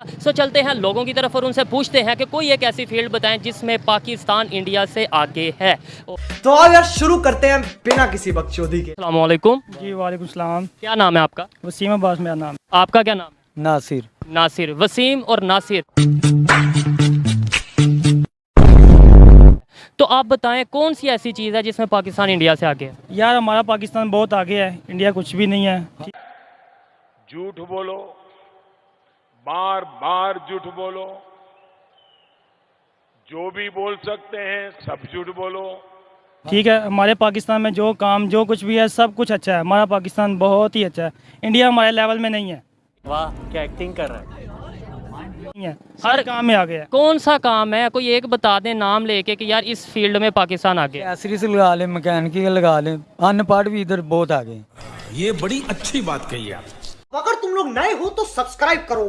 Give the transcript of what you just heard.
सो चलते हैं लोगों की तरफ़ और उनसे पूछते हैं कि कोई एक ऐसी फ़ील्ड बताएँ जिसमें पाकिस्तान इंडिया से आगे है। तो आओ यार शुरू करते हैं बिना किसी बकचोदी के। अलैक्म जी वालेकुम सलाम। क्या नाम है आपका? वसीम अब्बास मेरा नाम। आपका क्या नाम? है नासिर। नासिर। वसीम और नासिर। तो आप बताएँ कौन सी ऐसी चीज़ है जिसमें पाकिस्तान इंडिया से आगे है? यार हमारा पाकिस्तान बहुत आगे है। इंडिया कुछ भी नहीं है। झूठ बोलो बार बार झूठ बोलो। जो भी बोल सकते हैं सब झूठ बोलो। ठीक है हमारे पाकिस्तान में जो काम जो कुछ भी है सब कुछ अच्छा है। हमारा पाकिस्तान बहुत ही अच्छा है। इंडिया हमारे लेवल में नहीं है। वाह क्या एक्टिंग कर रहा है? है। हर काम में आ गया कौन सा काम है? कोई एक बता दें नाम लेके कि यार इस फ़ील्ड में पाकिस्तान आगे है। एसरी से लगा लें मैकेनिकल लगा लें। अनपढ़ भी इधर बहुत आगे हैं। ये बड़ी अच्छी बात कही आप। अगर तुम लोग नए हो तो सब्सक्राइब करो।